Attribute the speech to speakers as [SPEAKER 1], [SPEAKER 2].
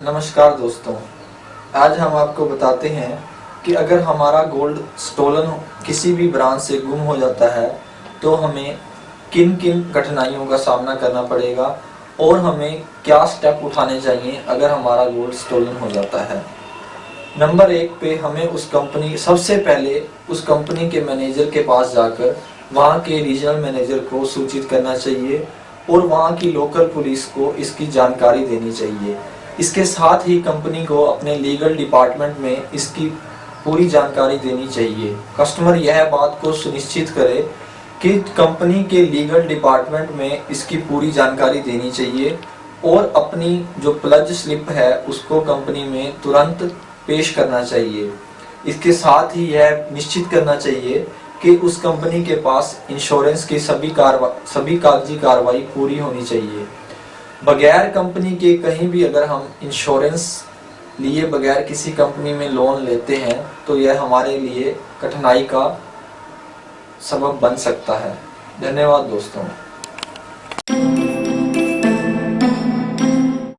[SPEAKER 1] नमस्कार दोस्तों। आज हम आपको बताते हैं कि अगर हमारा गोल्ड स्टोलन किसी भी ब्रांच से गुम हो जाता है तो हमें किन किन कठिनाइयों का सामना करना पड़ेगा और हमें क्या स्टेप उठाने चाहिए अगर हमारा गोल्ड स्टोलन हो जाता है। नंबर एक पे हमें उस कंपनी सबसे पहले उस कंपनी के मैनेजर के पास जाकर वहाँ के रीजनल मैनेजर को सूचित करना चाहिए और वहाँ की लोकल पुलिस को इसकी जानकारी देनी चाहिए। इसके साथ ही कंपनी को अपने लीगल डिपार्टमेंट में इसकी पूरी जानकारी देनी चाहिए। कस्टमर यह बात को सुनिश्चित करे कि कंपनी के लीगल डिपार्टमेंट में इसकी पूरी जानकारी देनी चाहिए और अपनी जो प्लज स्लिप है उसको कंपनी में तुरंत पेश करना चाहिए। इसके साथ ही यह निश्चित करना चाहिए कि उस कंपनी के पास इंश्योरेंस की सभी कार्रवा सभी कागज़ी कार्रवाई पूरी होनी चाहिए। बगैर कंपनी के कहीं भी अगर हम इंश्योरेंस लिए बगैर किसी कंपनी में लोन लेते हैं तो यह हमारे लिए कठिनाई का सबब बन सकता है। धन्यवाद दोस्तों।